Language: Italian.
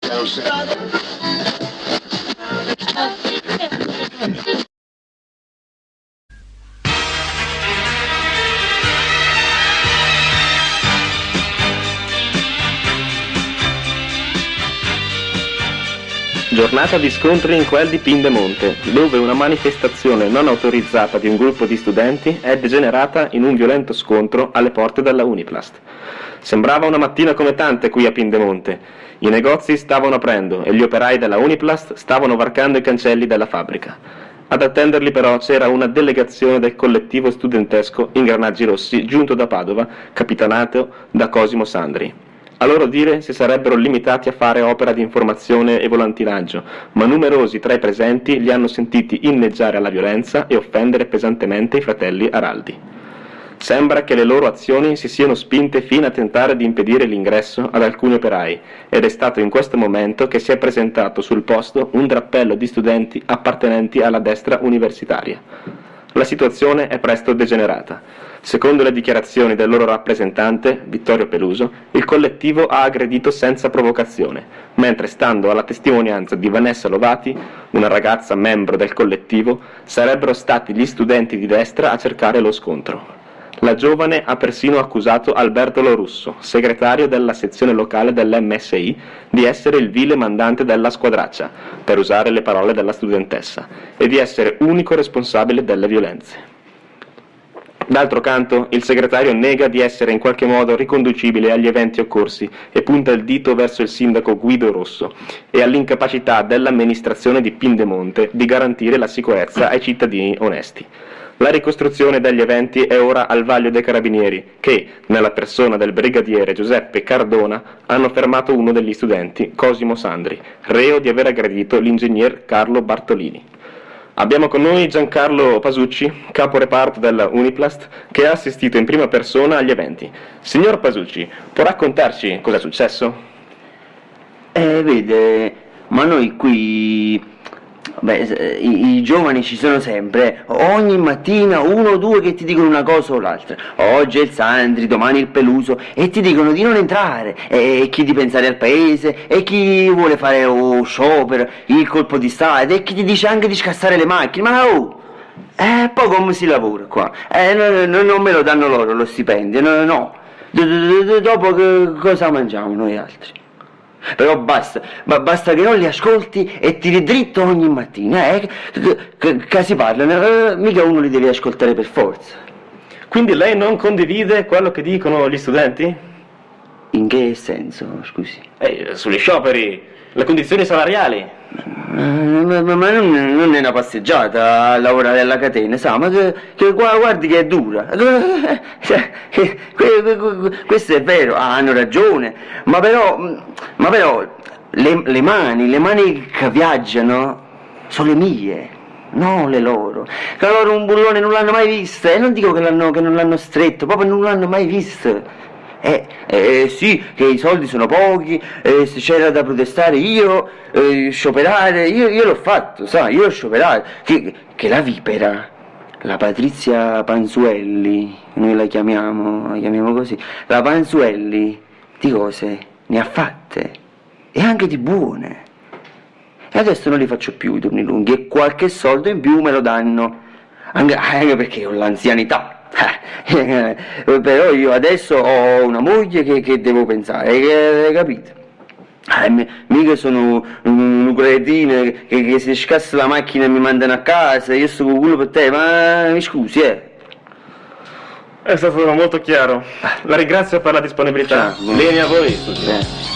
Down Giornata di scontri in quel di Pindemonte, dove una manifestazione non autorizzata di un gruppo di studenti è degenerata in un violento scontro alle porte della Uniplast. Sembrava una mattina come tante qui a Pindemonte. I negozi stavano aprendo e gli operai della Uniplast stavano varcando i cancelli della fabbrica. Ad attenderli però c'era una delegazione del collettivo studentesco Ingranaggi Rossi giunto da Padova, capitanato da Cosimo Sandri. A loro dire si sarebbero limitati a fare opera di informazione e volantinaggio, ma numerosi tra i presenti li hanno sentiti inneggiare alla violenza e offendere pesantemente i fratelli Araldi. Sembra che le loro azioni si siano spinte fino a tentare di impedire l'ingresso ad alcuni operai ed è stato in questo momento che si è presentato sul posto un drappello di studenti appartenenti alla destra universitaria. La situazione è presto degenerata. Secondo le dichiarazioni del loro rappresentante, Vittorio Peluso, il collettivo ha aggredito senza provocazione, mentre stando alla testimonianza di Vanessa Lovati, una ragazza membro del collettivo, sarebbero stati gli studenti di destra a cercare lo scontro. La giovane ha persino accusato Alberto Lorusso, segretario della sezione locale dell'MSI, di essere il vile mandante della squadraccia, per usare le parole della studentessa, e di essere unico responsabile delle violenze. D'altro canto, il segretario nega di essere in qualche modo riconducibile agli eventi occorsi e punta il dito verso il sindaco Guido Rosso e all'incapacità dell'amministrazione di Pindemonte di garantire la sicurezza ai cittadini onesti. La ricostruzione degli eventi è ora al vaglio dei carabinieri che, nella persona del brigadiere Giuseppe Cardona, hanno fermato uno degli studenti, Cosimo Sandri, reo di aver aggredito l'ingegner Carlo Bartolini. Abbiamo con noi Giancarlo Pasucci, capo reparto della Uniplast, che ha assistito in prima persona agli eventi. Signor Pasucci, può raccontarci cosa è successo? Eh, vede, ma noi qui Beh, i, i, giovani ci sono sempre, ogni mattina uno o due che ti dicono una cosa o l'altra. Oggi è il Sandri, domani il Peluso e ti dicono di non entrare, e chi di pensare al paese, e chi vuole fare oh, sciopero, il colpo di Stato, e chi ti dice anche di scassare le macchine. Ma oh! Eh, poi come si lavora qua? Eh, no, no, non me lo danno loro lo stipendio, no, no. Dopo cosa mangiamo noi altri? Però basta, ma basta che non li ascolti e tiri dritto ogni mattina, eh? Che si parlano, eh, mica uno li deve ascoltare per forza. Quindi lei non condivide quello che dicono gli studenti? In che senso, scusi? Eh, sugli scioperi, le condizioni salariali. Ma, ma, ma non, non, è una passeggiata a lavorare alla catena, sa, ma che, che guardi che è dura. Cioè, questo è vero, hanno ragione, ma però, ma però le, le mani, le mani che viaggiano sono le mie non le loro. Che loro un bullone non l'hanno mai visto, e non dico che, che non l'hanno stretto, proprio non l'hanno mai visto. Eh, eh, sì, che i soldi sono pochi, eh, se c'era da protestare io, eh, scioperare, io, io l'ho fatto, sai, io l'ho scioperato, che, che, la vipera, la Patrizia Panzuelli, noi la chiamiamo, la chiamiamo così, la Panzuelli, di cose ne ha fatte, e anche di buone. E adesso non li faccio più i turni lunghi, e qualche soldo in più me lo danno, anche, anche perché ho l'anzianità. Eh, però io adesso ho una moglie che, che devo pensare, che, capite? Eh, mica sono un, cretino che, che si scassa la macchina e mi mandano a casa, io sto con culo per te, ma mi scusi, eh. È stato molto chiaro. La ringrazio per la disponibilità. Ciao, Bene a voi. Eh.